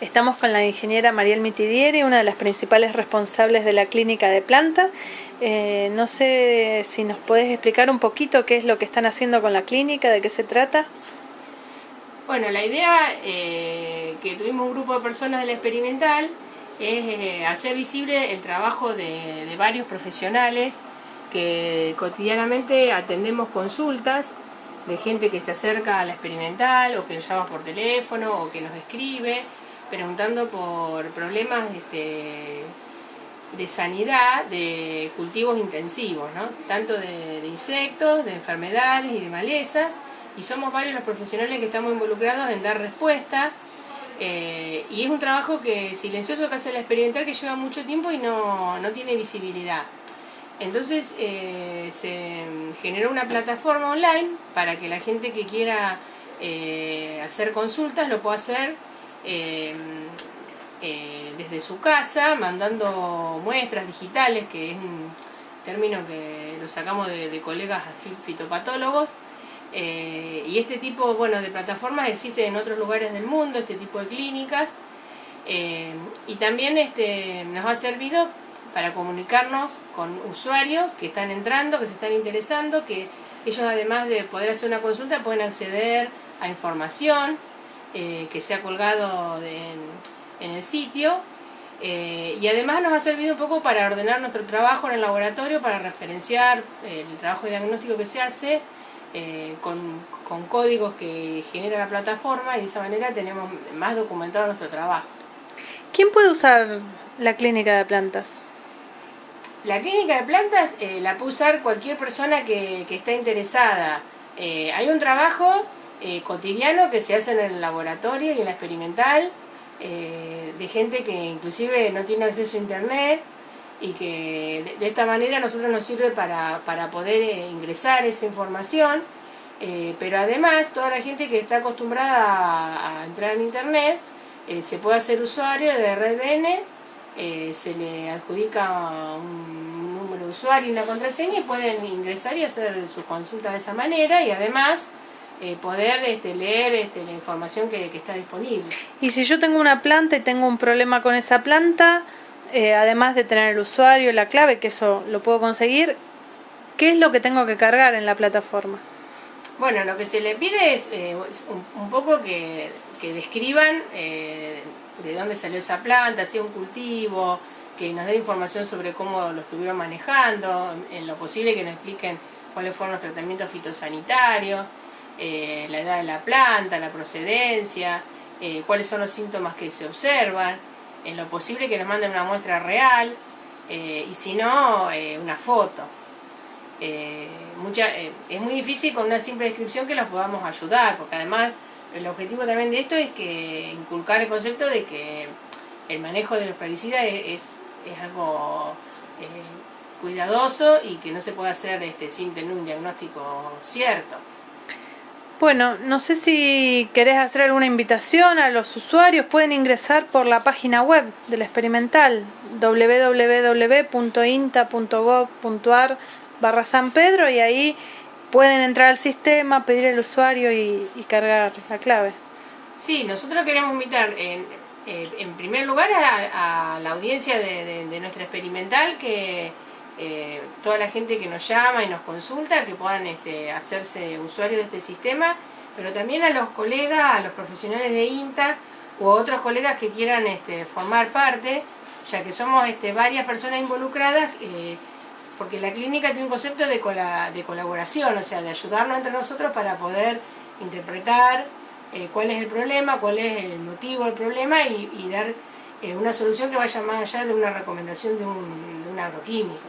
Estamos con la ingeniera Mariel Mitidieri, una de las principales responsables de la clínica de planta. Eh, no sé si nos podés explicar un poquito qué es lo que están haciendo con la clínica, de qué se trata. Bueno, la idea eh, que tuvimos un grupo de personas del experimental es eh, hacer visible el trabajo de, de varios profesionales que cotidianamente atendemos consultas de gente que se acerca a la experimental o que nos llama por teléfono o que nos escribe preguntando por problemas este, de sanidad de cultivos intensivos, ¿no? tanto de, insectos, de enfermedades y de malezas, y somos varios los profesionales que estamos involucrados en dar respuesta, eh, y es un trabajo que silencioso que hace la experimental que lleva mucho tiempo y no, no tiene visibilidad. Entonces eh, se generó una plataforma online para que la gente que quiera eh, hacer consultas lo pueda hacer Em, eh, desde su casa, mandando muestras digitales, que es un término que lo sacamos de, colegas así, fitopatólogos, eh, y este tipo bueno, de plataformas existe en otros lugares del mundo, este tipo de clínicas, em, y también este, nos ha servido para comunicarnos con usuarios que están entrando, que se están interesando, que ellos además de poder hacer una consulta pueden acceder a información, eh, que se ha colgado en, el sitio eh, y además nos ha servido un poco para ordenar nuestro trabajo en el laboratorio, para referenciar eh, el trabajo diagnóstico que se hace con, con, códigos que genera la plataforma y de esa manera tenemos más documentado nuestro trabajo. ¿Quién puede usar la clínica de plantas? La clínica de plantas la puede usar cualquier persona que, que está interesada. hay un trabajo eh, cotidiano que se hace en el laboratorio y en la experimental, eh, de gente que inclusive no tiene acceso a internet y que de, esta manera a nosotros nos sirve para, poder eh, ingresar esa información, pero además toda la gente que está acostumbrada a, entrar en internet se puede hacer usuario de RedN, se le adjudica un número de usuario y una contraseña y pueden ingresar y hacer su consulta de esa manera y además eh, poder este, leer este, la información que, está disponible. Y si yo tengo una planta y tengo un problema con esa planta, eh, además de tener el usuario, la clave, que eso lo puedo conseguir, ¿qué es lo que tengo que cargar en la plataforma? Bueno, lo que se le pide es eh, un, poco que, que describan de dónde salió esa planta, si es un cultivo, que nos dé información sobre cómo lo estuvieron manejando, en lo posible que nos expliquen cuáles fueron los tratamientos fitosanitarios, eh, la edad de la planta, la procedencia, eh, cuáles son los síntomas que se observan, en lo posible que nos manden una muestra real eh, y si no, una foto. Mucha, es muy difícil con una simple descripción que los podamos ayudar, porque además el objetivo también de esto es que inculcar el concepto de que el manejo de los plaguicidas es, es, algo cuidadoso y que no se puede hacer este, sin tener un diagnóstico cierto. Bueno, no sé si querés hacer alguna invitación a los usuarios, pueden ingresar por la página web del experimental www.inta.gov.ar barra San Pedro y ahí pueden entrar al sistema, pedir el usuario y, cargar la clave. Sí, nosotros queremos invitar en, eh, primer lugar a, la audiencia de, de nuestra experimental que eh, toda la gente que nos llama y nos consulta, que puedan este, hacerse usuarios de este sistema, pero también a los colegas, a los profesionales de INTA u otros colegas que quieran este, formar parte, ya que somos este, varias personas involucradas, eh, porque la clínica tiene un concepto de, colaboración, o sea, de ayudarnos entre nosotros para poder interpretar eh, cuál es el problema, cuál es el motivo del problema y, dar una solución que vaya más allá de una recomendación de un agroquímico.